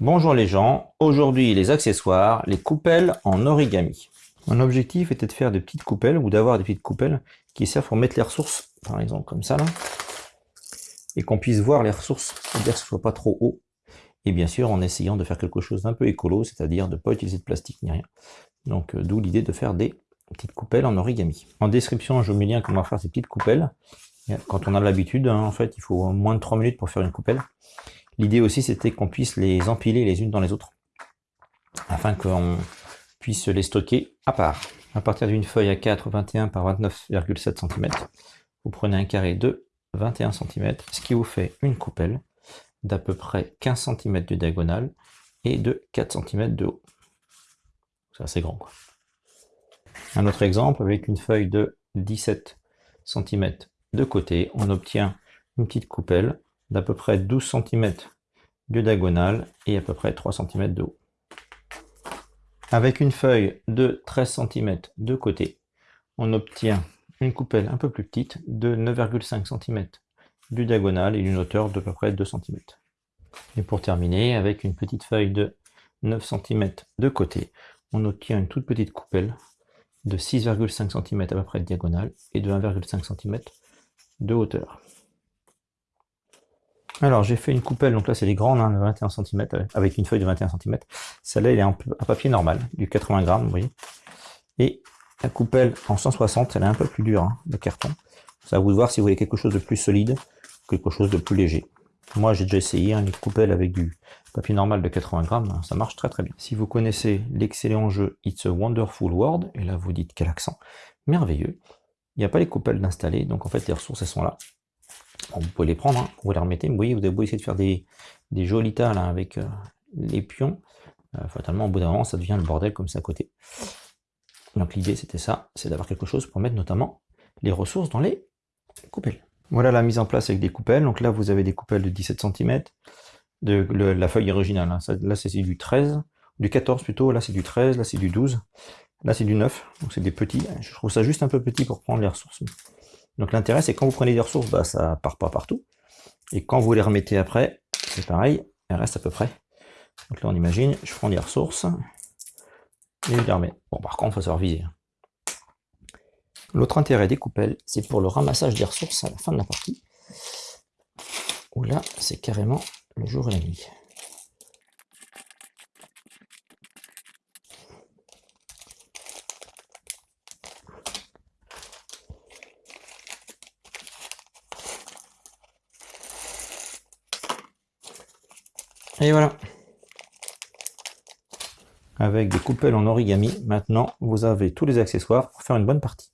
Bonjour les gens, aujourd'hui les accessoires, les coupelles en origami. Mon objectif était de faire des petites coupelles ou d'avoir des petites coupelles qui servent pour mettre les ressources, par exemple comme ça là, et qu'on puisse voir les ressources, c'est-à-dire que ce soit pas trop haut. Et bien sûr en essayant de faire quelque chose d'un peu écolo, c'est-à-dire de ne pas utiliser de plastique ni rien. Donc euh, d'où l'idée de faire des petites coupelles en origami. En description je vous mets lien comment faire ces petites coupelles. Quand on a l'habitude, hein, en fait il faut moins de 3 minutes pour faire une coupelle. L'idée aussi, c'était qu'on puisse les empiler les unes dans les autres, afin qu'on puisse les stocker à part. À partir d'une feuille A4 21 par 29,7 cm, vous prenez un carré de 21 cm, ce qui vous fait une coupelle d'à peu près 15 cm de diagonale et de 4 cm de haut. C'est assez grand. Un autre exemple, avec une feuille de 17 cm de côté, on obtient une petite coupelle d'à peu près 12 cm de diagonale et à peu près 3 cm de haut. Avec une feuille de 13 cm de côté, on obtient une coupelle un peu plus petite de 9,5 cm du diagonale et d'une hauteur de peu près 2 cm. Et pour terminer, avec une petite feuille de 9 cm de côté, on obtient une toute petite coupelle de 6,5 cm à peu près de diagonale et de 1,5 cm de hauteur. Alors j'ai fait une coupelle, donc là c'est les grandes, hein, de 21 cm, avec une feuille de 21 cm. Celle-là elle est en papier normal, du 80 grammes, vous voyez. Et la coupelle en 160, elle est un peu plus dure, hein, de carton. Ça va vous voir si vous voulez quelque chose de plus solide, quelque chose de plus léger. Moi j'ai déjà essayé hein, une coupelle avec du papier normal de 80 grammes, ça marche très très bien. Si vous connaissez l'excellent jeu It's a Wonderful World, et là vous dites quel accent, merveilleux, il n'y a pas les coupelles d'installer, donc en fait les ressources elles sont là vous pouvez les prendre, hein. vous les remettez, vous voyez, vous avez beau essayer de faire des, des jolis tas là, avec euh, les pions, euh, fatalement au bout d'un moment ça devient le bordel comme ça à côté. Donc l'idée c'était ça, c'est d'avoir quelque chose pour mettre notamment les ressources dans les coupelles. Voilà la mise en place avec des coupelles, donc là vous avez des coupelles de 17 cm, de, la feuille originale, hein. là c'est du 13, du 14 plutôt, là c'est du 13, là c'est du 12, là c'est du 9, donc c'est des petits, je trouve ça juste un peu petit pour prendre les ressources. Donc l'intérêt, c'est quand vous prenez des ressources, bah, ça part pas partout. Et quand vous les remettez après, c'est pareil, elles restent à peu près. Donc là, on imagine, je prends les ressources, et je les remets. Bon, par contre, il faut savoir viser. L'autre intérêt des coupelles, c'est pour le ramassage des ressources à la fin de la partie. Où là, c'est carrément le jour et la nuit. Et voilà. Avec des coupelles en origami, maintenant vous avez tous les accessoires pour faire une bonne partie.